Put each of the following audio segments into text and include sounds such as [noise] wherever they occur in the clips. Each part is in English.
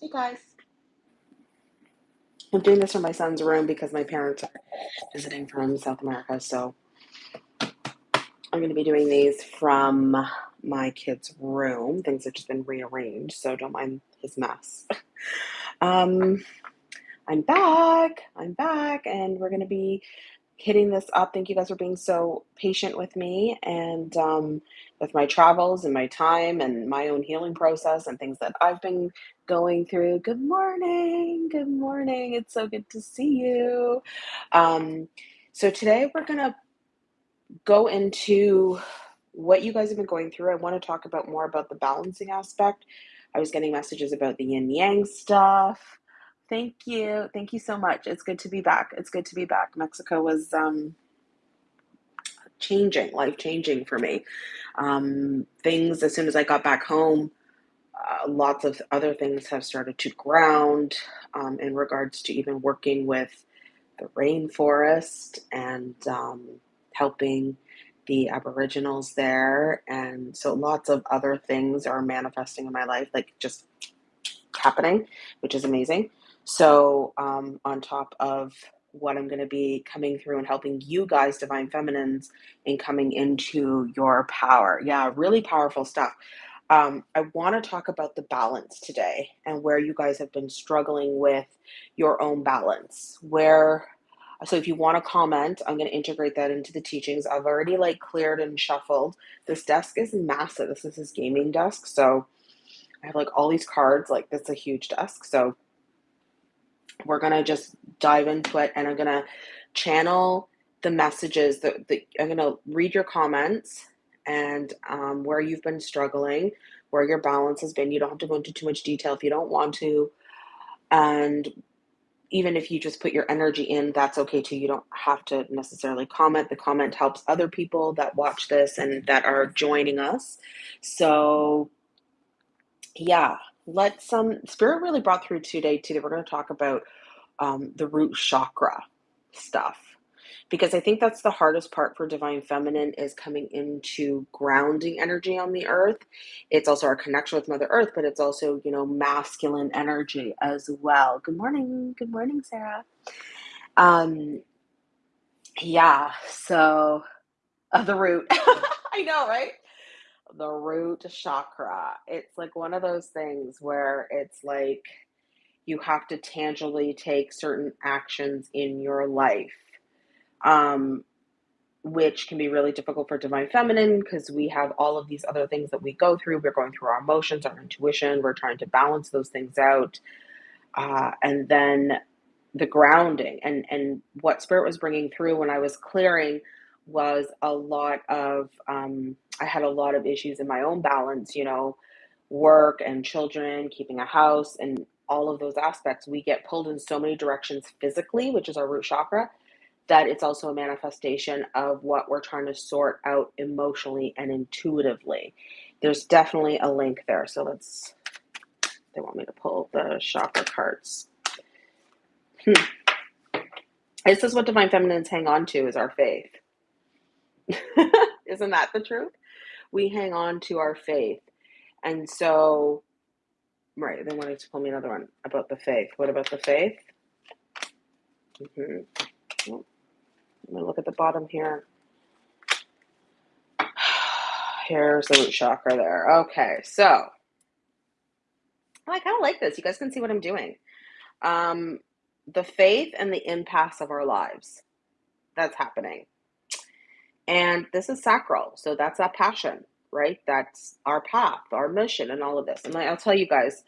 Hey guys. I'm doing this from my son's room because my parents are visiting from South America. So I'm going to be doing these from my kid's room. Things have just been rearranged, so don't mind his mess. [laughs] Um, I'm back. I'm back, and we're going to be hitting this up. Thank you guys for being so patient with me and um, with my travels and my time and my own healing process and things that I've been going through. Good morning. Good morning. It's so good to see you. Um, so, today we're going to go into what you guys have been going through. I want to talk about more about the balancing aspect. I was getting messages about the yin yang stuff. Thank you. Thank you so much. It's good to be back. It's good to be back. Mexico was um, changing, life changing for me. Um, things, as soon as I got back home, uh, lots of other things have started to ground um, in regards to even working with the rainforest and um, helping the Aboriginals there. And so lots of other things are manifesting in my life, like just happening, which is amazing. So, um, on top of what I'm going to be coming through and helping you guys, Divine Feminines, in coming into your power. Yeah, really powerful stuff. Um, I want to talk about the balance today and where you guys have been struggling with your own balance. Where, so if you want to comment, I'm going to integrate that into the teachings. I've already like cleared and shuffled. This desk is massive. This is his gaming desk. So I have like all these cards. Like, that's a huge desk. So we're going to just dive into it and I'm going to channel the messages that, that I'm going to read your comments and um, where you've been struggling, where your balance has been. You don't have to go into too much detail if you don't want to. And even if you just put your energy in, that's okay too. You don't have to necessarily comment. The comment helps other people that watch this and that are joining us. So, yeah, let's um spirit really brought through today too that we're going to talk about um, the root chakra stuff. Because i think that's the hardest part for divine feminine is coming into grounding energy on the earth. It's also our connection with mother earth but it's also you know masculine energy as well. Good morning. Good morning sarah. Um yeah so uh, the root. [laughs] I know right? The root chakra. It's like one of those things where it's like you have to tangibly take certain actions in your life, um, which can be really difficult for divine feminine because we have all of these other things that we go through. We're going through our emotions, our intuition, we're trying to balance those things out. Uh, and then the grounding and and what spirit was bringing through when I was clearing was a lot of um, I had a lot of issues in my own balance, you know, work and children, keeping a house, and all of those aspects. We get pulled in so many directions physically, which is our root chakra, that it's also a manifestation of what we're trying to sort out emotionally and intuitively. There's definitely a link there. So let's, they want me to pull the chakra cards. Hmm. This is what divine feminines hang on to is our faith. [laughs] Isn't that the truth? We hang on to our faith. And so, right, they wanted to pull me another one about the faith. What about the faith? Mm-hmm. Oh, let me look at the bottom here. [sighs] Here's the root chakra there. Okay, so I kind of like this. You guys can see what I'm doing. Um, the faith and the impasse of our lives. That's happening. And this is sacral. So that's that passion, right? That's our path, our mission, and all of this. And I'll tell you guys,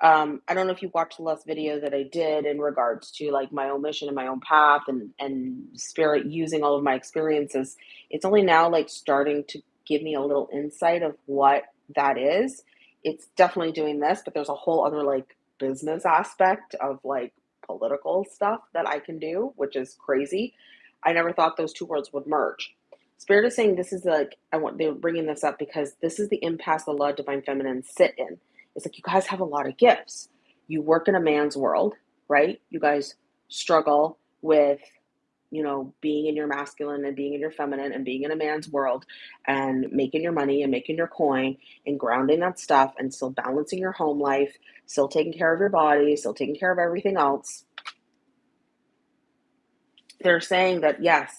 um, I don't know if you watched the last video that I did in regards to like my own mission and my own path and, and spirit using all of my experiences. It's only now like starting to give me a little insight of what that is. It's definitely doing this, but there's a whole other like business aspect of like political stuff that I can do, which is crazy. I never thought those two worlds would merge. Spirit is saying this is like I want they're bringing this up because this is the impasse the law of divine feminine sit in. It's like you guys have a lot of gifts. You work in a man's world, right? You guys struggle with you know, being in your masculine and being in your feminine and being in a man's world and making your money and making your coin and grounding that stuff and still balancing your home life, still taking care of your body, still taking care of everything else. They're saying that yes,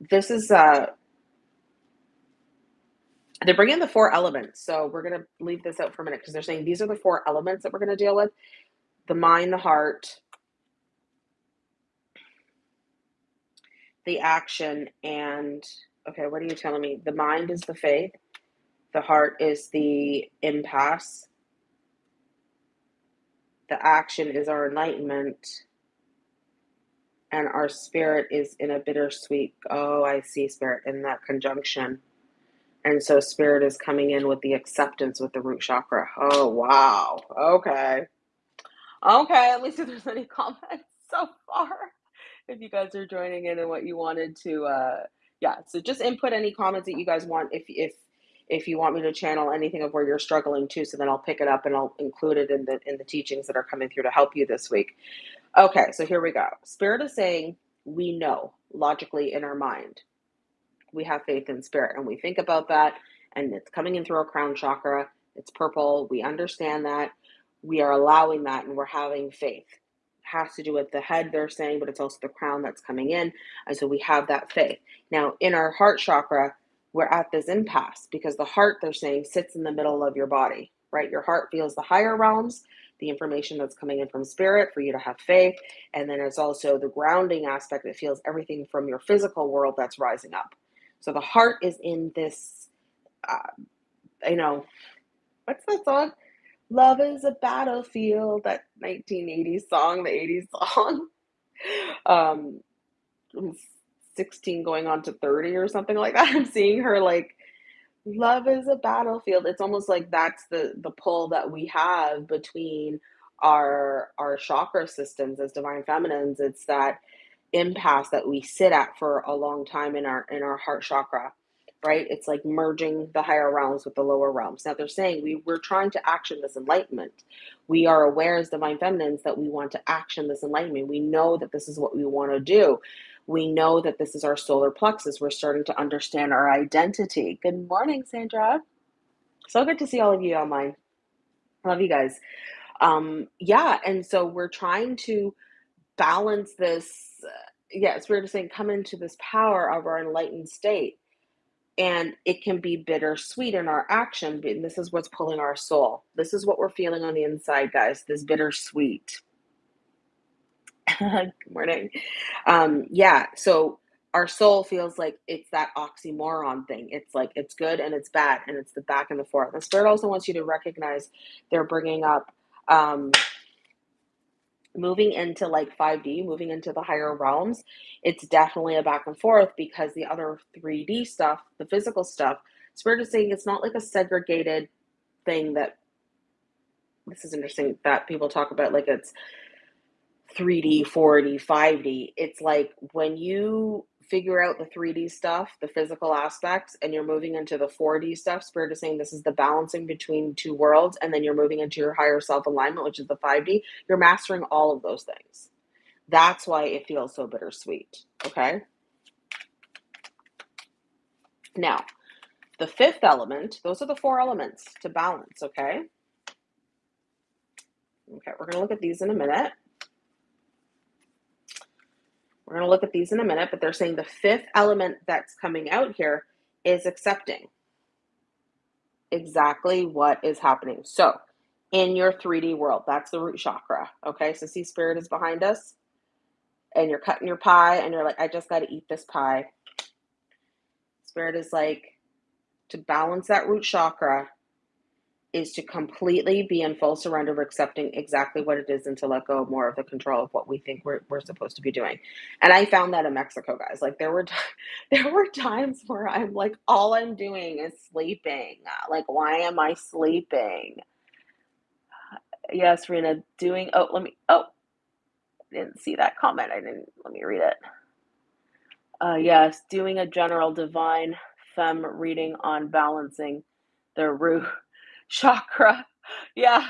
this is uh they bring in the four elements. So we're going to leave this out for a minute because they're saying these are the four elements that we're going to deal with the mind, the heart, the action, and okay, what are you telling me? The mind is the faith, the heart is the impasse, the action is our enlightenment, and our spirit is in a bittersweet. Oh, I see spirit in that conjunction. And so spirit is coming in with the acceptance with the root chakra. Oh, wow. Okay. Okay. Me see if there's any [laughs] comments so far. If you guys are joining in and what you wanted to, uh, yeah. So just input any comments that you guys want. If, if, if you want me to channel anything of where you're struggling too, so then I'll pick it up and I'll include it in the in the teachings that are coming through to help you this week. Okay, so here we go. Spirit is saying we know logically in our mind. We have faith in spirit and we think about that and it's coming in through our crown chakra. It's purple. We understand that. We are allowing that and we're having faith. It has to do with the head they're saying but it's also the crown that's coming in. And so we have that faith. Now in our heart chakra we're at this impasse because the heart they're saying sits in the middle of your body right? Your heart feels the higher realms the information that's coming in from spirit for you to have faith and then it's also the grounding aspect that feels everything from your physical world that's rising up so the heart is in this, uh, you know, what's that song? Love is a battlefield, that 1980s song, the 80s song. [laughs] um, 16 going on to 30 or something like that. [laughs] I'm seeing her like, love is a battlefield. It's almost like that's the the pull that we have between our our chakra systems as divine feminines. It's that impasse that we sit at for a long time in our in our heart chakra right? It's like merging the higher realms with the lower realms. Now they're saying we we're trying to action this enlightenment. We are aware as divine feminines that we want to action this enlightenment. We know that this is what we want to do we know that this is our solar plexus we're starting to understand our identity good morning sandra so good to see all of you online love you guys um yeah and so we're trying to balance this, uh, we're just saying, come into this power of our enlightened state. And it can be bittersweet in our action. And this is what's pulling our soul. This is what we're feeling on the inside, guys. This bittersweet. [laughs] Good morning. Um, yeah, so our soul feels like it's that oxymoron thing. It's like it's good and it's bad, and it's the back and the forth. The spirit also wants you to recognize they're bringing up um, moving into like 5D, moving into the higher realms, it's definitely a back and forth because the other 3D stuff, the physical stuff, Spirit is saying it's not like a segregated thing that this is interesting that people talk about like it's 3D, 4D, 5D. It's like when you figure out the 3D stuff, the physical aspects, and you're moving into the 4D stuff. Spirit is saying this is the balancing between two worlds, and then you're moving into your higher self alignment, which is the 5D. You're mastering all of those things. That's why it feels so bittersweet. Okay. Now, the fifth element, those are the four elements to balance. Okay. Okay, we're going to look at these in a minute. We're going to look at these in a minute, but they're saying the fifth element that's coming out here is accepting exactly what is happening. So, in your 3D world, that's the root chakra. Okay, so see, spirit is behind us, and you're cutting your pie, and you're like, I just got to eat this pie. Spirit is like, to balance that root chakra, is to completely be in full surrender of accepting exactly what it is and to let go more of the control of what we think we're, we're supposed to be doing. And i found that in mexico guys. Like there were t- [laughs] there were times where i'm like all i'm doing is sleeping. Like why am i sleeping? Yes rena doing oh let me oh didn't see that comment. I didn't let me read it. Uh yes doing a general divine fem reading on balancing the root chakra. [laughs] Yeah.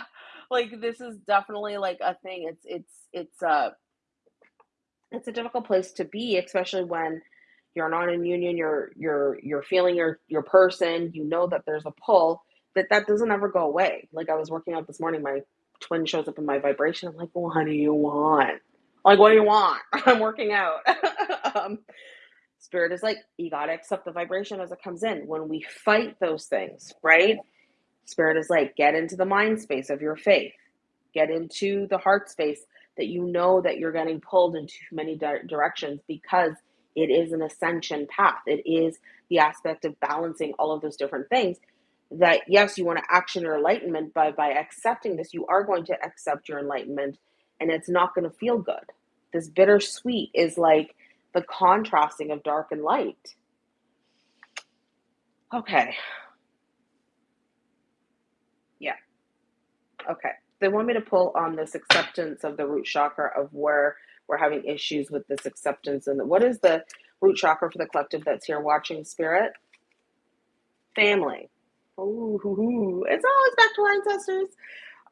Like this is definitely like a thing. It's it's it's uh It's a difficult place to be, especially when you're not in union, you're you're you're feeling your your person, you know that there's a pull, that that doesn't ever go away. Like I was working out this morning, my twin shows up in my vibration. I'm like, what do you want? Like, what do you want? [laughs] I'm working out. [laughs] um, spirit is like, you gotta accept the vibration as it comes in. When we fight those things, right? Spirit is like, get into the mind space of your faith, get into the heart space that you know that you're getting pulled in too many di- directions because it is an ascension path. It is the aspect of balancing all of those different things. That yes, you want to action your enlightenment, but by accepting this, you are going to accept your enlightenment, and it's not going to feel good. This bittersweet is like the contrasting of dark and light. Okay. Yeah. Okay. They want me to pull on this acceptance of the root chakra of where we're having issues with this acceptance. And what is the root chakra for the collective that's here watching spirit? Family. Ooh, it's always back to our ancestors.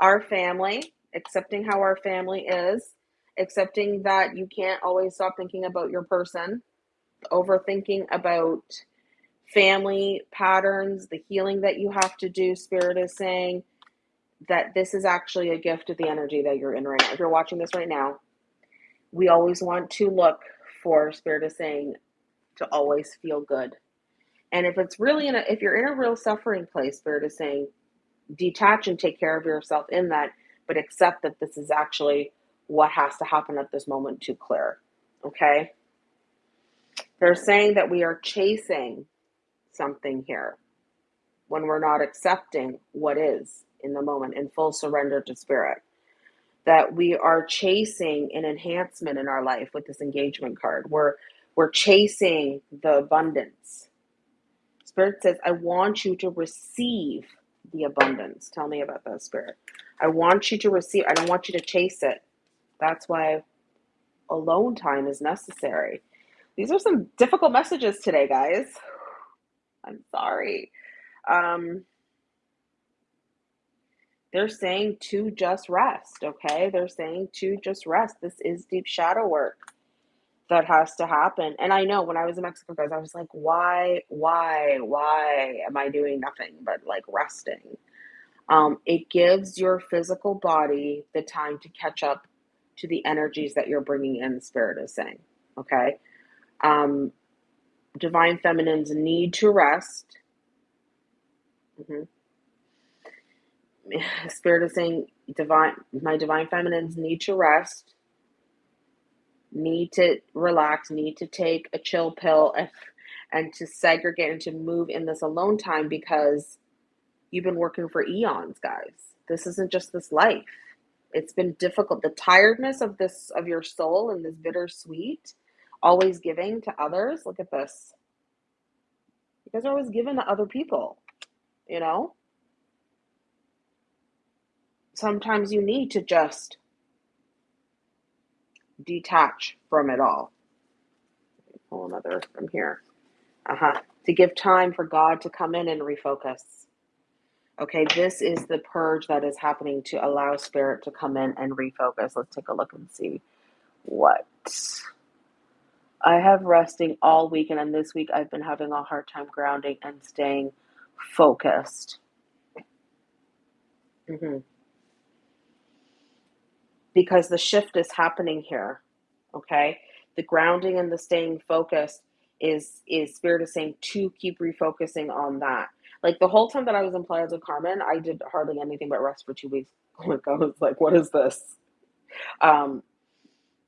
Our family, accepting how our family is, accepting that you can't always stop thinking about your person, overthinking about family patterns, the healing that you have to do. Spirit is saying that this is actually a gift of the energy that you're in right now. If you're watching this right now, we always want to look for Spirit is saying to always feel good. And if it's really in a, if you're in a real suffering place, Spirit is saying detach and take care of yourself in that, but accept that this is actually what has to happen at this moment to clear. Okay? They're saying that we are chasing something here when we're not accepting what is in the moment in full surrender to spirit. That we are chasing an enhancement in our life with this engagement card. We're we're chasing the abundance. Spirit says, I want you to receive the abundance. Tell me about that, Spirit. I want you to receive, I don't want you to chase it. That's why alone time is necessary. These are some difficult messages today, guys. [sighs] I'm sorry. Um, they're saying to just rest, okay? They're saying to just rest. This is deep shadow work that has to happen. And I know when I was in Mexico, guys, I was like, why, why, why am I doing nothing but like resting? Um, it gives your physical body the time to catch up to the energies that you're bringing in, the spirit is saying. Okay. Um, divine feminines need to rest. Mm-hmm. [laughs] Spirit is saying, divine, my divine feminines need to rest, need to relax, need to take a chill pill, and, and to segregate and to move in this alone time because you've been working for eons, guys. This isn't just this life it's been difficult. The tiredness of this of your soul and this bittersweet, always giving to others. Look at this. You guys are always giving to other people, you know? Sometimes you need to just detach from it all. Pull another from here. Uh-huh. To give time for God to come in and refocus. Okay, this is the purge that is happening to allow spirit to come in and refocus. Let's take a look and see what. I have resting all week, and this week I've been having a hard time grounding and staying focused. Mm-hmm. Because the shift is happening here. Okay, the grounding and the staying focused is is spirit is saying to keep refocusing on that like the whole time that I was in Playa del Carmen, I did hardly anything but rest for two weeks. Like I was like, what is this? Um,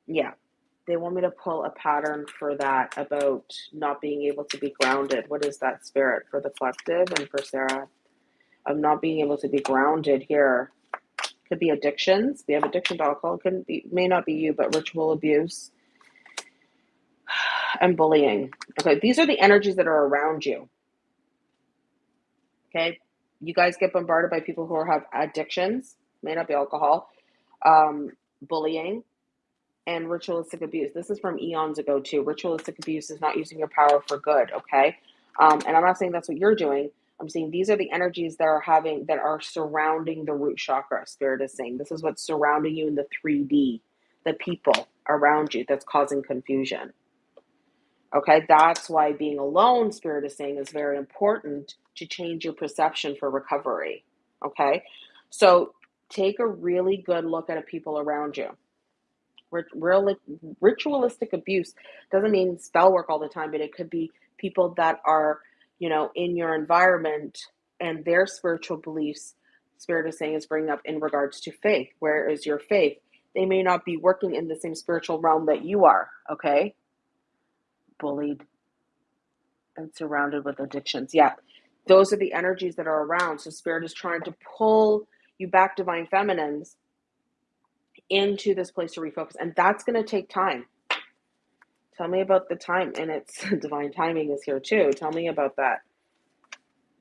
yeah, they want me to pull a pattern for that about not being able to be grounded. What is that spirit for the collective and for Sarah? Of not being able to be grounded here. Could be addictions. We have addiction to alcohol. Couldn't be may not be you, but ritual abuse [sighs] and bullying. Okay, these are the energies that are around you. Okay. You guys get bombarded by people who have addictions, may not be alcohol, um, bullying, and ritualistic abuse. This is from eons ago, too. Ritualistic abuse is not using your power for good. Okay. Um, and I'm not saying that's what you're doing. I'm saying these are the energies that are having that are surrounding the root chakra. Spirit is saying this is what's surrounding you in the 3D, the people, around you that's causing confusion. Okay, that's why being alone, Spirit is saying, is very important to change your perception for recovery. Okay, so take a really good look at the people around you. Real, ritualistic abuse doesn't mean spell work all the time, but it could be people that are, you know, in your environment and their spiritual beliefs. Spirit is saying is bringing up in regards to faith. Where is your faith? They may not be working in the same spiritual realm that you are. Okay, bullied and surrounded with addictions. Yeah, those are the energies that are around. So Spirit is trying to pull you back, divine feminines, into this place to refocus. And that's going to take time. Tell me about the time. And it's [laughs] divine timing is here too. Tell me about that.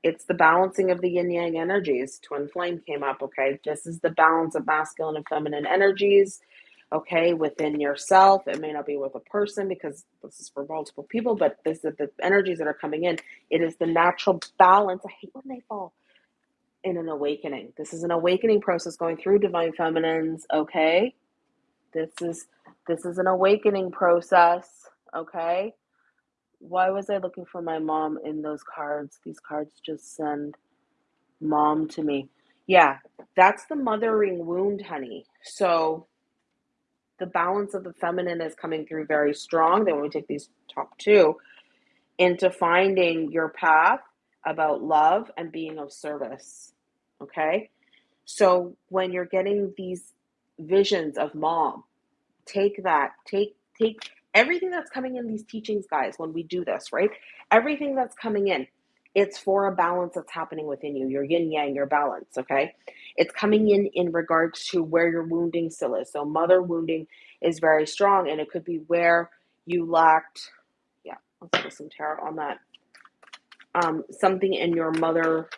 It's the balancing of the yin yang energies. Twin flame came up. Okay. This is the balance of masculine and feminine energies. Okay. Within yourself. It may not be with a person because this is for multiple people, but this is the energies that are coming in. It is the natural balance. I hate when they fall in an awakening. This is an awakening process going through divine feminines, okay? This is this is an awakening process, okay? Why was I looking for my mom in those cards? These cards just send mom to me. Yeah, that's the mothering wound, honey. So the balance of the feminine is coming through very strong. Then when we take these top two into finding your path about love and being of service. Okay. So when you're getting these visions of mom, take that, take, take everything that's coming in these teachings, guys, when we do this, right? Everything that's coming in, it's for a balance that's happening within you, your yin yang, your balance, okay? It's coming in in regards to where your wounding still is. So, mother wounding is very strong, and it could be where you lacked, yeah, let's some tarot on that um, something in your mother,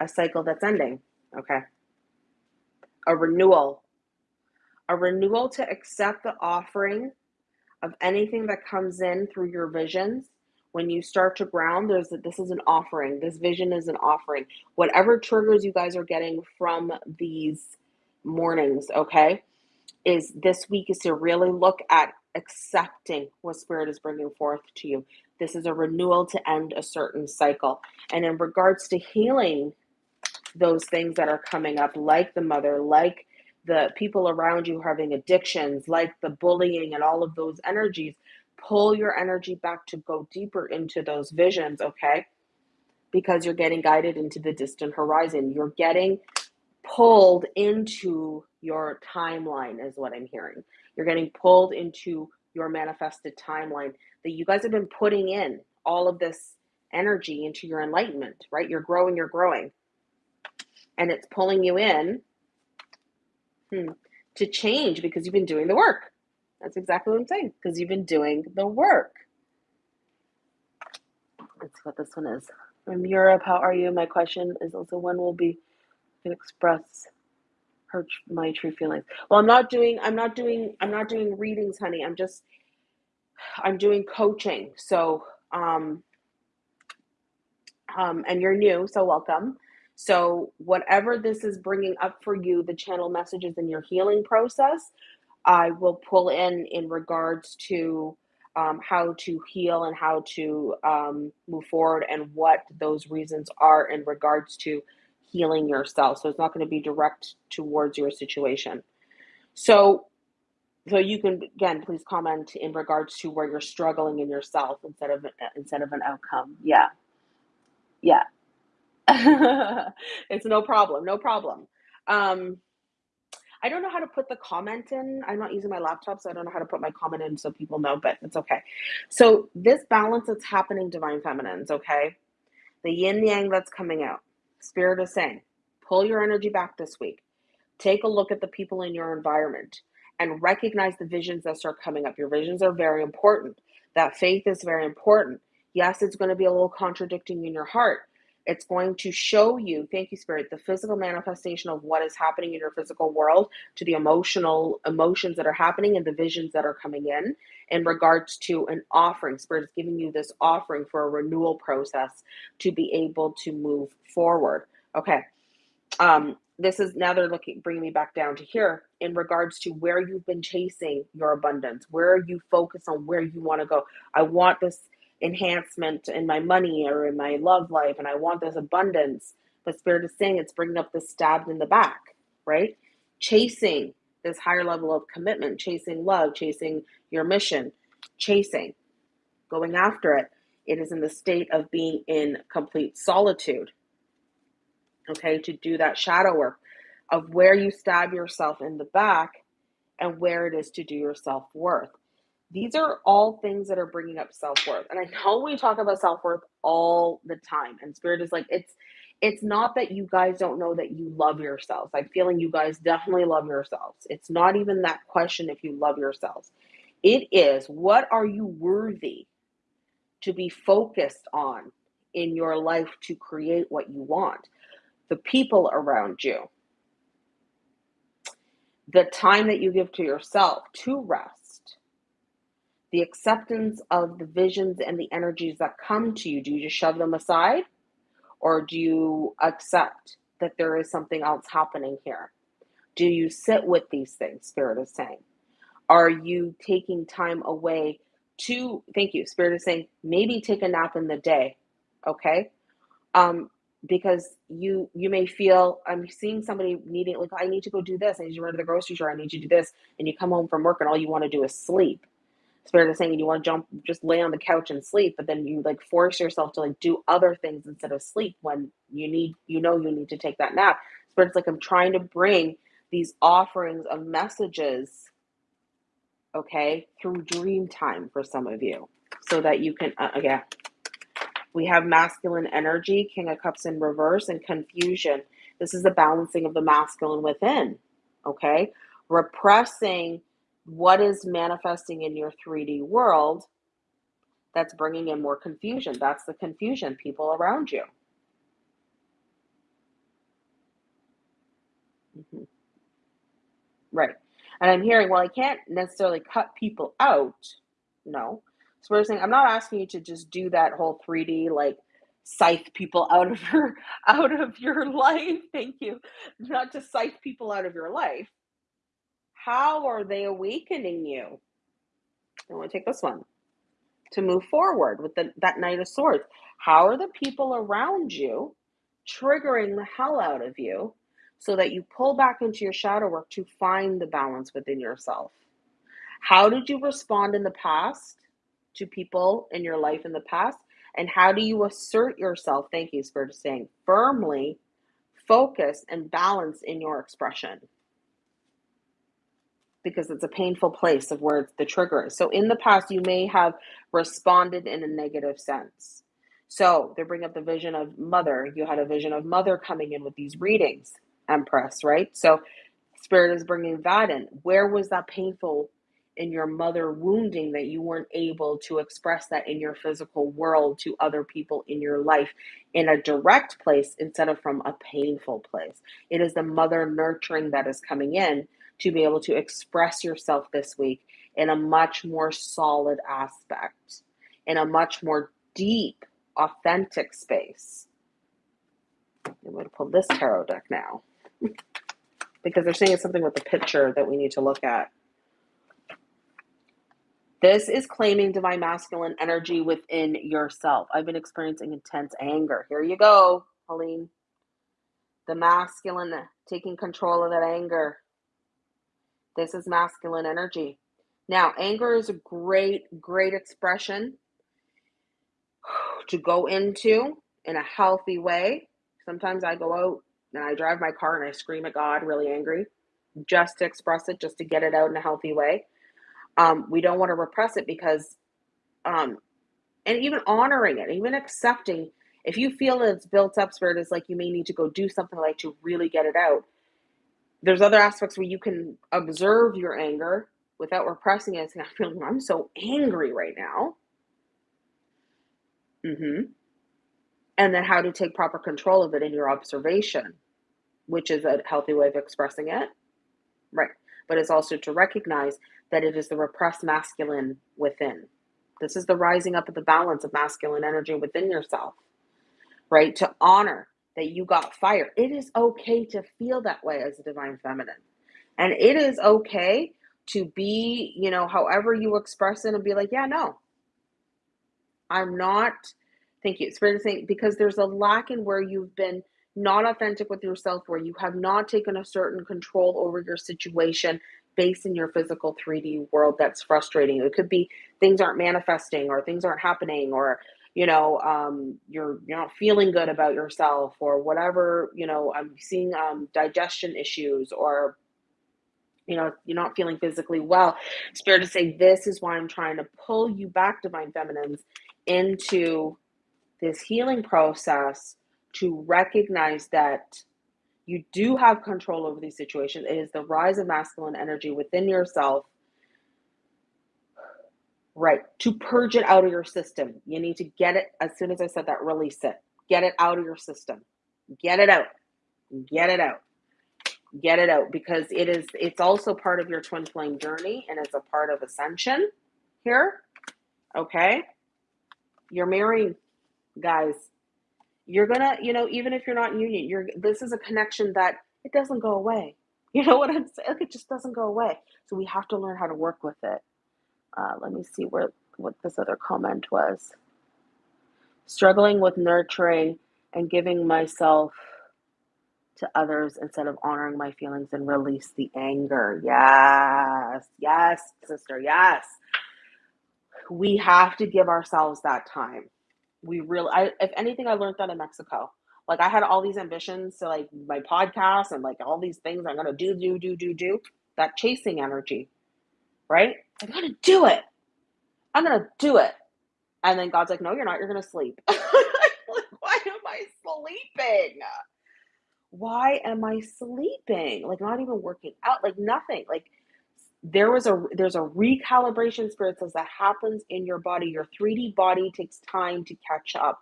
a cycle that's ending. Okay. A renewal. A renewal to accept the offering of anything that comes in through your visions. When you start to ground, there's a, this is an offering. This vision is an offering. Whatever triggers you guys are getting from these mornings, okay, is this week is to really look at accepting what spirit is bringing forth to you. This is a renewal to end a certain cycle. And in regards to healing those things that are coming up, like the mother, like the people around you having addictions, like the bullying and all of those energies, pull your energy back to go deeper into those visions, okay? Because you're getting guided into the distant horizon. You're getting pulled into your timeline, is what I'm hearing. You're getting pulled into your manifested timeline that you guys have been putting in all of this energy into your enlightenment, right? You're growing, you're growing. And it's pulling you in hmm, to change because you've been doing the work. That's exactly what I'm saying, because you've been doing the work. That's what this one is. From Europe, how are you? My question is also when will be can express her my true feelings. Well, I'm not doing I'm not doing I'm not doing readings, honey. I'm just I'm doing coaching. So, um, um, and you're new, so welcome. So, whatever this is bringing up for you, the channel messages in your healing process, I will pull in in regards to um, how to heal and how to um, move forward and what those reasons are in regards to healing yourself. So, it's not going to be direct towards your situation. So, so you can again please comment in regards to where you're struggling in yourself instead of instead of an outcome yeah yeah [laughs] it's no problem no problem um i don't know how to put the comment in i'm not using my laptop so i don't know how to put my comment in so people know but it's okay so this balance that's happening divine feminines okay the yin yang that's coming out spirit is saying pull your energy back this week take a look at the people in your environment and recognize the visions that start coming up. Your visions are very important. That faith is very important. Yes, it's going to be a little contradicting in your heart. It's going to show you, thank you, Spirit, the physical manifestation of what is happening in your physical world to the emotional emotions that are happening and the visions that are coming in in regards to an offering. Spirit is giving you this offering for a renewal process to be able to move forward. Okay. Um, this is now they're looking bringing me back down to here in regards to where you've been chasing your abundance where you focus on where you want to go i want this enhancement in my money or in my love life and i want this abundance but spirit is saying it's bringing up the stabbed in the back right chasing this higher level of commitment chasing love chasing your mission chasing going after it it is in the state of being in complete solitude okay, to do that shadow work of where you stab yourself in the back and where it is to do your self worth. These are all things that are bringing up self worth. And I know we talk about self worth all the time, and spirit is like, it's it's not that you guys don't know that you love yourselves. I'm feeling you guys definitely love yourselves. It's not even that question if you love yourselves. It is what are you worthy to be focused on in your life to create what you want? the people around you, the time that you give to yourself to rest, the acceptance of the visions and the energies that come to you. Do you just shove them aside? Or do you accept that there is something else happening here? Do you sit with these things, Spirit is saying? Are you taking time away to, thank you, Spirit is saying, maybe take a nap in the day, okay? Um, because you you may feel I'm seeing somebody needing like I need to go do this. I need to run to the grocery store. I need to do this, and you come home from work and all you want to do is sleep. Spirit is saying you want to jump, just lay on the couch and sleep, but then you like force yourself to like do other things instead of sleep when you need you know you need to take that nap. Spirit's like I'm trying to bring these offerings of messages, okay, through dream time for some of you, so that you can uh, again we have masculine energy, King of Cups in reverse, and confusion. This is the balancing of the masculine within, okay? Repressing what is manifesting in your 3D world that's bringing in more confusion. That's the confusion, people around you. Mm-hmm. Right. And I'm hearing, well, I can't necessarily cut people out. No, so we're saying I'm not asking you to just do that whole 3D like scythe people [laughs] out of your out of your life. Thank you. Not to scythe people out of your life. How are they awakening you? I want to take this one to move forward with the, that Knight of Swords. How are the people around you triggering the hell out of you so that you pull back into your shadow work to find the balance within yourself? How did you respond in the past? to people in your life in the past? And how do you assert yourself? Thank you, Spirit, saying firmly, focus, and balance in your expression. Because it's a painful place of where the trigger is. So in the past, you may have responded in a negative sense. So they bring up the vision of mother. You had a vision of mother coming in with these readings, Empress, right? So Spirit is bringing that in. Where was that painful in your mother wounding that you weren't able to express that in your physical world to other people in your life in a direct place instead of from a painful place. It is the mother nurturing that is coming in to be able to express yourself this week in a much more solid aspect, in a much more deep, authentic space. I'm going to pull this tarot deck now [laughs] because they're saying it's something with the picture that we need to look at. This is claiming divine masculine energy within yourself. I've been experiencing intense anger. Here you go, Helene. The masculine taking control of that anger. This is masculine energy. Now, anger is a great, great expression to go into in a healthy way. Sometimes I go out and I drive my car and I scream at God, really angry, just to express it, just to get it out in a healthy way um, we don't want to repress it because um, and even honoring it even accepting if you feel it's built up spirit is like you may need to go do something like to really get it out there's other aspects where you can observe your anger without repressing it and [laughs] feeling i'm so angry right now mm-hmm. and then how to take proper control of it in your observation which is a healthy way of expressing it right but it's also to recognize that it is the repressed masculine within. This is the rising up of the balance of masculine energy within yourself, right? To honor that you got fire. It is okay to feel that way as a divine feminine. And it is okay to be, you know, however you express it and be like, yeah, no, I'm not, thank you, Spirit is saying, because there's a lack in where you've been not authentic with yourself, where you have not taken a certain control over your situation based in your physical 3D world that's frustrating. It could be things aren't manifesting or things aren't happening or you know um, you're you're not feeling good about yourself or whatever you know i'm seeing um, digestion issues or you know you're not feeling physically well spirit to say this is why i'm trying to pull you back divine feminines into this healing process to recognize that you do have control over these situations. It is the rise of masculine energy within yourself, right? To purge it out of your system. You need to get it, as soon as I said that, release it. Get it out of your system. Get it out. Get it out. Get it out because it is, it's also part of your twin flame journey and it's a part of ascension here. Okay. You're marrying, guys you're gonna you know even if you're not in union you're this is a connection that it doesn't go away [laughs] you know what i'm saying like it just doesn't go away so we have to learn how to work with it uh, let me see where what this other comment was struggling with nurturing and giving myself to others instead of honoring my feelings and release the anger yes yes sister yes we have to give ourselves that time we really I if anything I learned that in Mexico. Like I had all these ambitions to like my podcast and like all these things I'm gonna do, do, do, do, do. That chasing energy, right? I'm gonna do it. I'm gonna do it. And then God's like, no, you're not, you're gonna sleep. [laughs] like, why am I sleeping? Why am I sleeping? Like not even working out, like nothing. Like there was a there's a recalibration spirit says that happens in your body your 3d body takes time to catch up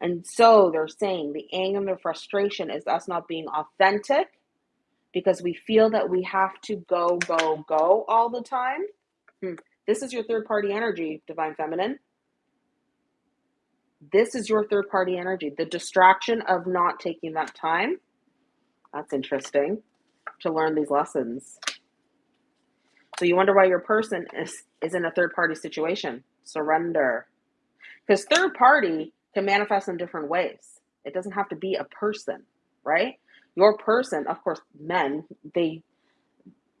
and so they're saying the anger and the frustration is us not being authentic because we feel that we have to go go go all the time. This is your third party energy divine feminine this is your third party energy the distraction of not taking that time that's interesting to learn these lessons so you wonder why your person is, is in a third party situation. Surrender. Because third party can manifest in different ways. It doesn't have to be a person, right? Your person, of course, men, they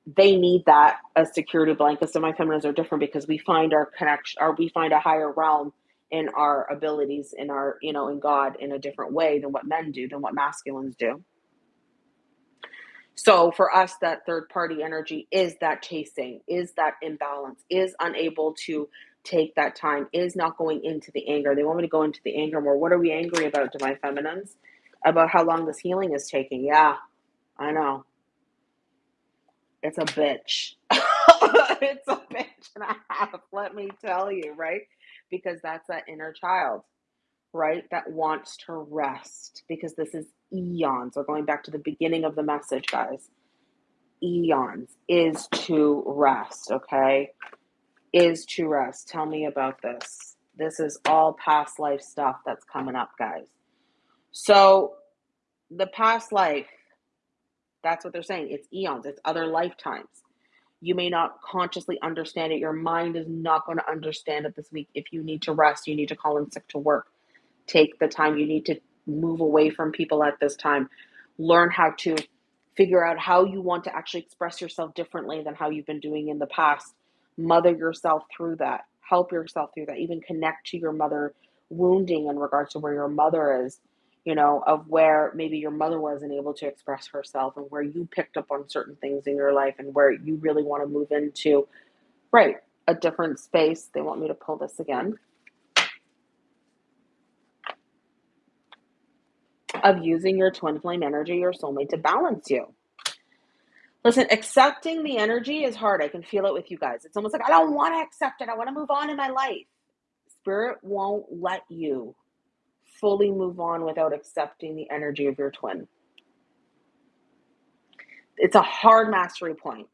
they need that as security blankets. So my feminines are different because we find our connection or we find a higher realm in our abilities in our, you know, in God in a different way than what men do, than what masculines do. So for us, that third party energy is that chasing, is that imbalance, is unable to take that time, is not going into the anger. They want me to go into the anger more. What are we angry about, divine feminines? About how long this healing is taking. Yeah, I know. It's a bitch. [laughs] it's a bitch and a half, let me tell you, right? Because that's that inner child, right? That wants to rest because this is eons, or going back to the beginning of the message, guys, eons is to rest, okay? Is to rest. Tell me about this. This is all past life stuff that's coming up, guys. So, the past life, that's what they're saying. It's eons, it's other lifetimes. You may not consciously understand it. Your mind is not going to understand it this week. If you need to rest, you need to call in sick to work. Take the time you need to move away from people at this time. Learn how to figure out how you want to actually express yourself differently than how you've been doing in the past. Mother yourself through that. Help yourself through that. Even connect to your mother wounding in regards to where your mother is, you know, of where maybe your mother wasn't able to express herself and where you picked up on certain things in your life and where you really want to move into, right, a different space. They want me to pull this again. of using your twin flame energy, your soulmate, to balance you. Listen, accepting the energy is hard. I can feel it with you guys. It's almost like, I don't want to accept it. I want to move on in my life. Spirit won't let you fully move on without accepting the energy of your twin. It's a hard mastery point.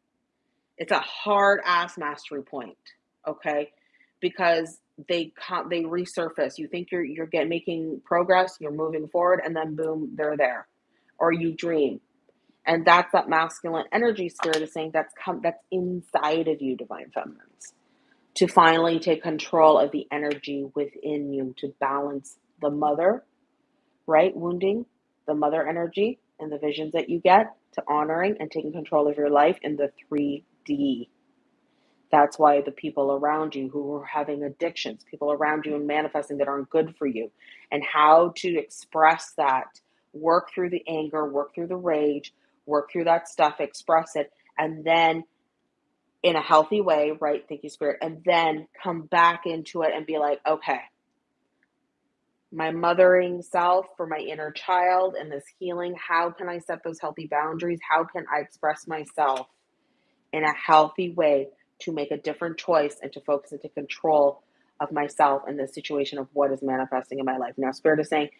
It's a hard ass mastery point. Okay. Because they come they resurface. You think you're you're getting making progress, you're moving forward, and then boom, they're there. Or you dream. And that's that masculine energy spirit is saying that's come that's inside of you, divine feminines. To finally take control of the energy within you to balance the mother, right? Wounding, the mother energy and the visions that you get to honoring and taking control of your life in the 3D that's why the people around you who are having addictions, people around you and manifesting that aren't good for you, and how to express that, work through the anger, work through the rage, work through that stuff, express it, and then in a healthy way, right? Thank you, Spirit, and then come back into it and be like, okay, my mothering self for my inner child and this healing, how can I set those healthy boundaries? How can I express myself in a healthy way to make a different choice and to focus and take control of myself and the situation of what is manifesting in my life. Now, Spirit is saying,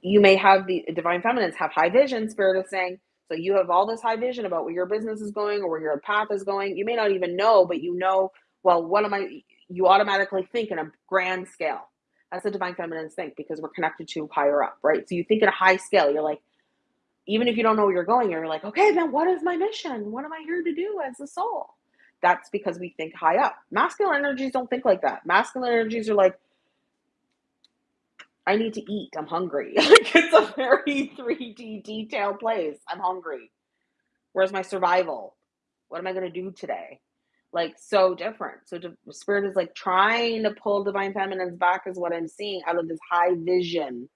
you may have the divine feminines have high vision. Spirit is saying, so you have all this high vision about where your business is going or where your path is going. You may not even know, but you know, well, what am I? You automatically think in a grand scale. That's the divine feminines think because we're connected to higher up, right? So you think in a high scale. You're like, even if you don't know where you're going, you're like, okay, then what is my mission? What am I here to do as a soul? That's because we think high up. Masculine energies don't think like that. Masculine energies are like, I need to eat. I'm hungry. [laughs] it's a very [laughs] 3D detailed place. I'm hungry. Where's my survival? What am I going to do today? Like so different. So the spirit is like trying to pull divine feminines back is what I'm seeing out of this high vision.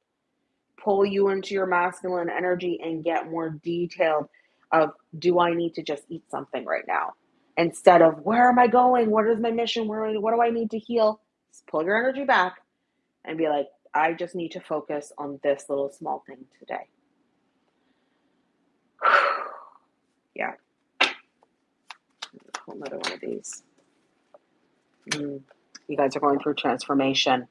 Pull you into your masculine energy and get more detailed of do I need to just eat something right now? instead of where am I going? What is my mission? Where what do I need to heal? Just pull your energy back and be like, I just need to focus on this little small thing today. [sighs] yeah. Another one of these. Mm. You guys are going through transformation.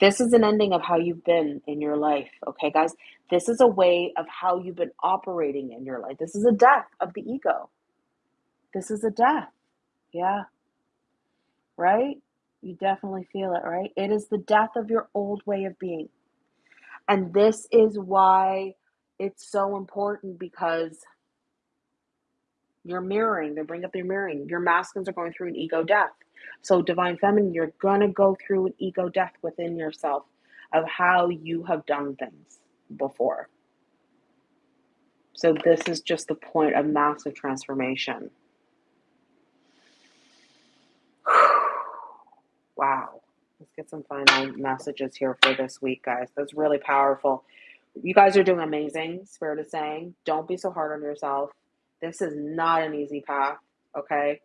This is an ending of how you've been in your life, okay, guys? This is a way of how you've been operating in your life. This is a death of the ego. This is a death. Yeah. Right? You definitely feel it, right? It is the death of your old way of being. And this is why it's so important because you're mirroring, they bring up their mirroring. Your masculines are going through an ego death. So, divine feminine, you're going to go through an ego death within yourself of how you have done things before. So, this is just the point of massive transformation. [sighs] Wow. Let's get some final messages here for this week, guys. That's really powerful. You guys are doing amazing, Spirit is saying. Don't be so hard on yourself. This is not an easy path, okay?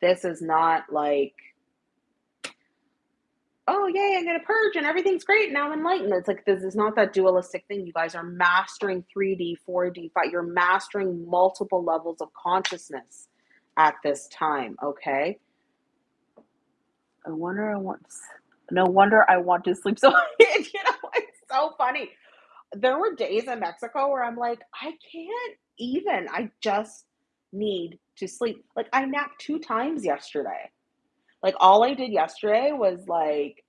This is not like, oh, yay, I'm going to purge and everything's great. Now I'm enlightened. It's like, this is not that dualistic thing. You guys are mastering 3D, 4D, 5. You're mastering multiple levels of consciousness at this time, okay? I wonder I want no wonder I want to sleep so [laughs] you know, it's so funny. There were days in Mexico where I'm like, I can't even. I just need to sleep. Like I napped two times yesterday. Like all I did yesterday was like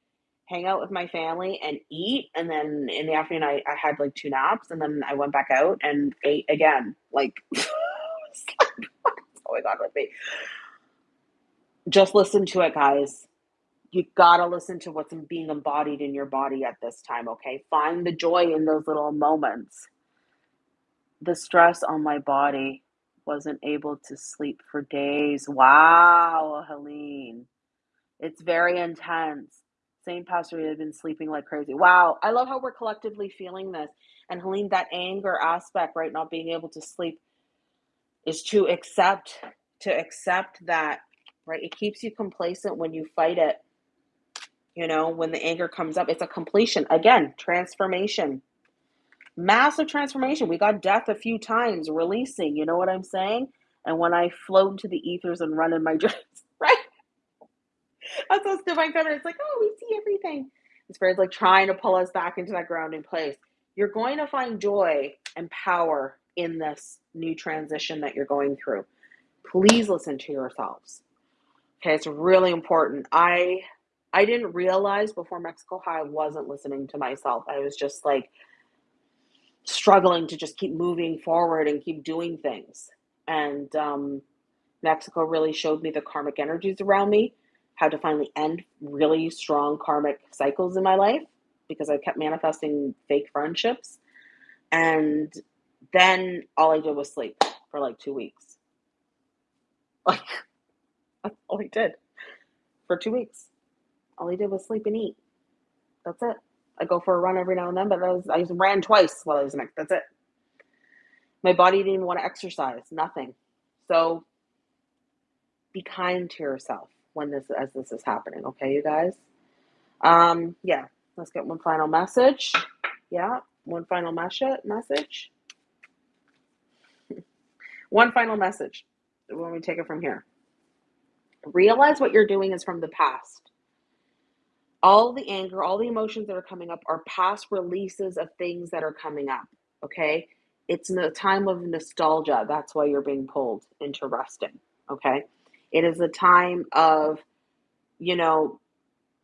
hang out with my family and eat and then in the afternoon I, I had like two naps and then I went back out and ate again. Like [laughs] [laughs] what's going on with me? Just listen to it, guys you gotta listen to what's being embodied in your body at this time, okay? Find the joy in those little moments. The stress on my body wasn't able to sleep for days. Wow, Helene. It's very intense. Same pastor had been sleeping like crazy. Wow, I love how we're collectively feeling this. And Helene, that anger aspect, right, not being able to sleep, is to accept, to accept that, right? It keeps you complacent when you fight it you know, when the anger comes up, it's a completion. Again, transformation. Massive transformation. We got death a few times, releasing, you know what I'm saying? And when I float into the ethers and run in my [laughs] dreams, right? That's those divine feminine. It's like, oh, we see everything. The spirit's like trying to pull us back into that grounding place. You're going to find joy and power in this new transition that you're going through. Please listen to yourselves. Okay, it's really important. I I didn't realize before Mexico how I wasn't listening to myself. I was just like struggling to just keep moving forward and keep doing things. And um, Mexico really showed me the karmic energies around me, how to finally end really strong karmic cycles in my life because I kept manifesting fake friendships. And then all I did was sleep for like two weeks. [laughs] Like, that's all I did for two weeks. All he did was sleep and eat. That's it. I go for a run every now and then, but I, was, I just ran twice while I was in. That's it. My body didn't even want to exercise, nothing. So be kind to yourself when this as this is happening, okay, you guys? Um, yeah, let's get one final message. Yeah, one final message message. [laughs] one final message when we take it from here. Realize what you're doing is from the past all the anger, all the emotions that are coming up are past releases of things that are coming up. Okay. It's a time of nostalgia. That's why you're being pulled into resting. Okay. It is a time of, you know,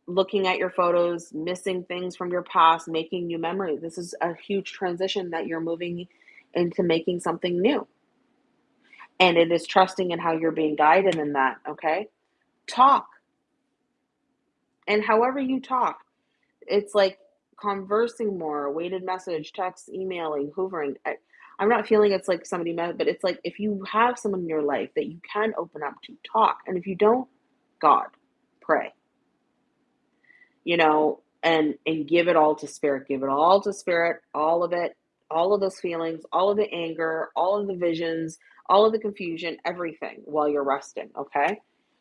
looking at your photos, missing things from your past, making new memories. This is a huge transition that you're moving into making something new. And it is trusting in how you're being guided in that. Okay. Talk and however you talk, it's like conversing more, weighted message, text, emailing, hoovering. I, I'm not feeling it's like somebody met, but it's like if you have someone in your life that you can open up to, talk. And if you don't, God, pray. You know, and and give it all to spirit. Give it all to spirit, all of it, all of those feelings, all of the anger, all of the visions, all of the confusion, everything while you're resting, okay?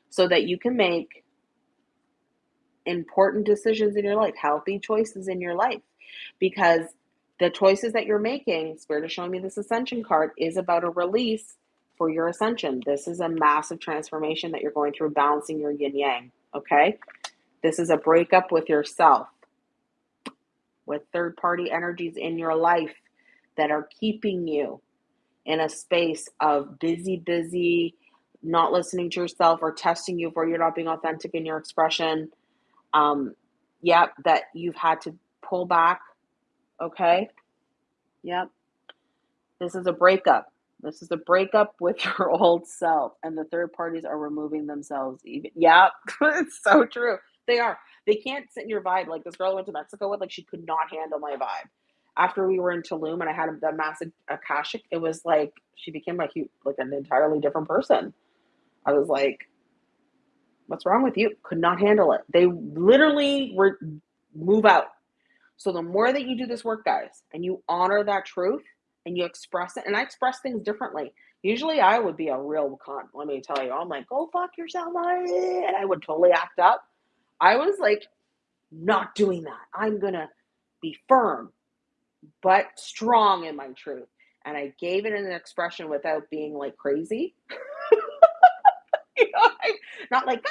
So that you can make important decisions in your life, healthy choices in your life. Because the choices that you're making, Spirit is showing me this ascension card, is about a release for your ascension. This is a massive transformation that you're going through, balancing your yin yang. Okay. This is a breakup with yourself, with third party energies in your life that are keeping you in a space of busy, busy, not listening to yourself or testing you for you're not being authentic in your expression um, yep, that you've had to pull back. Okay. Yep. This is a breakup. This is a breakup [laughs] with your old self, and the third parties are removing themselves. Even yep, [laughs] it's so true. They are. They can't sit in your vibe. Like this girl I went to Mexico with, like she could not handle my vibe. After we were in Tulum and I had the massive akashic, it was like she became like like an entirely different person. I was like, What's wrong with you? Could not handle it. They literally were move out. So the more that you do this work, guys, and you honor that truth and you express it, and I express things differently. Usually I would be a real cunt, let me tell you. I'm like, go fuck yourself, and I would totally act up. I was like, not doing that. I'm gonna be firm, but strong in my truth. And I gave it an expression without being like crazy. [laughs] [laughs] know, not like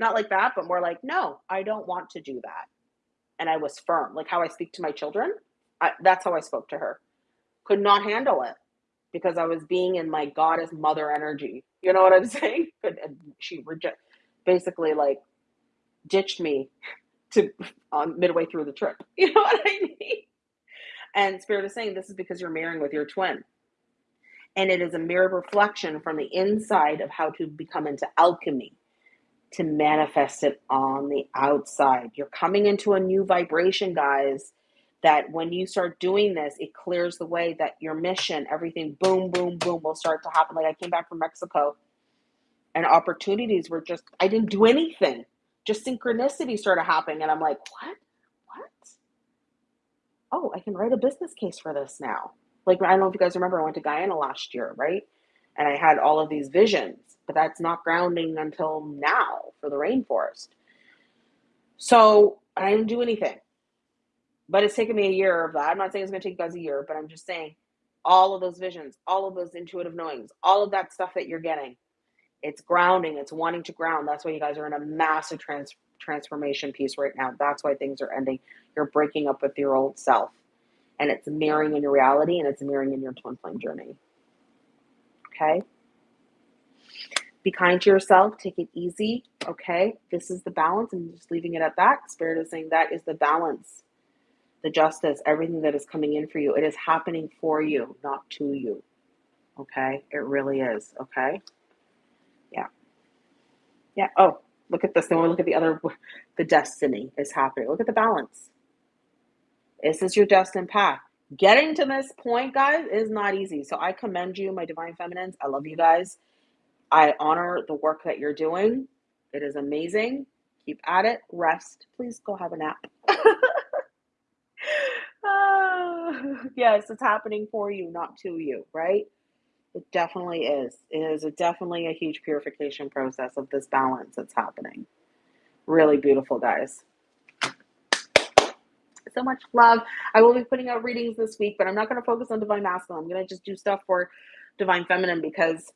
not like that, but more like, no, I don't want to do that. And I was firm, like how I speak to my children. I, that's how I spoke to her. Could not handle it because I was being in my goddess mother energy. You know what I'm [laughs] saying? And she reject, basically like ditched me [laughs] to um, midway through the trip. You know what I mean? And Spirit is saying this is because you're marrying with your twin and it is a mirror reflection from the inside of how to become into alchemy to manifest it on the outside. You're coming into a new vibration, guys. That when you start doing this, it clears the way that your mission, everything, boom, boom, boom, will start to happen. Like I came back from Mexico and opportunities were just, I didn't do anything. Just synchronicity started happening. And I'm like, what? What? Oh, I can write a business case for this now. Like, I don't know if you guys remember, I went to Guyana last year, right? And I had all of these visions, but that's not grounding until now for the rainforest. So I didn't do anything. But it's taken me a year of that. I'm not saying it's going to take you guys a year, but I'm just saying all of those visions, all of those intuitive knowings, all of that stuff that you're getting, it's grounding, it's wanting to ground. That's why you guys are in a massive trans- transformation piece right now. That's why things are ending. You're breaking up with your old self and it's mirroring in your reality and it's mirroring in your twin flame journey. Okay? Be kind to yourself. Take it easy. Okay. This is the balance. and just leaving it at that. Spirit is saying that is the balance, the justice, everything that is coming in for you. It is happening for you, not to you. Okay. It really is. Okay. Yeah. Yeah. Oh, look at this. Then we look at the other, [laughs] the destiny is happening. Look at the balance. This is your destined path. Getting to this point, guys, is not easy. So I commend you, my divine feminines. I love you guys. I honor the work that you're doing. It is amazing. Keep at it. Rest. Please go have a nap. uh, [laughs] yes, it's happening for you, not to you, right? It definitely is. It is a, definitely a huge purification process of this balance that's happening. Really beautiful, guys. So much love. I will be putting out readings this week, but I'm not going to focus on divine masculine. I'm going to just do stuff for divine feminine because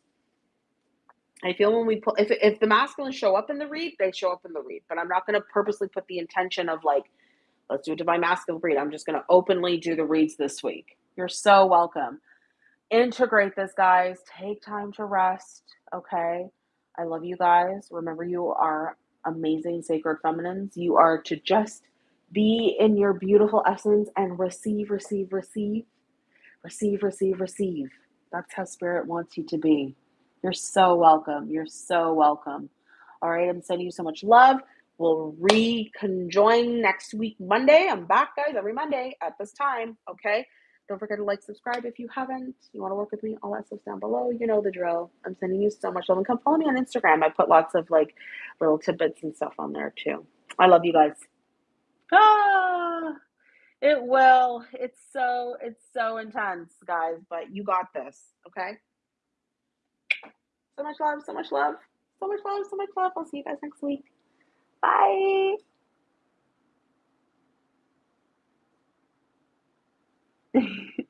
I feel when we put if if the masculine show up in the read, they show up in the read. But I'm not going to purposely put the intention of like, let's do a divine masculine read. I'm just going to openly do the reads this week. You're so welcome. Integrate this, guys. Take time to rest. Okay. I love you guys. Remember, you are amazing, sacred feminines. You are to just be in your beautiful essence and receive, receive, receive, receive, receive, receive. That's how spirit wants you to be. You're so welcome. You're so welcome. All right, I'm sending you so much love. We'll reconjoin next week, Monday. I'm back, guys, every Monday at this time. Okay. Don't forget to like, subscribe if you haven't. You want to work with me, all that stuff's down below. You know the drill. I'm sending you so much love. And come follow me on Instagram. I put lots of like little tidbits and stuff on there too. I love you guys. Ah, it will. It's so it's so intense, guys, but you got this, okay? So much love, so much love. So much love, so much love. I'll see you guys next week. Bye. [laughs]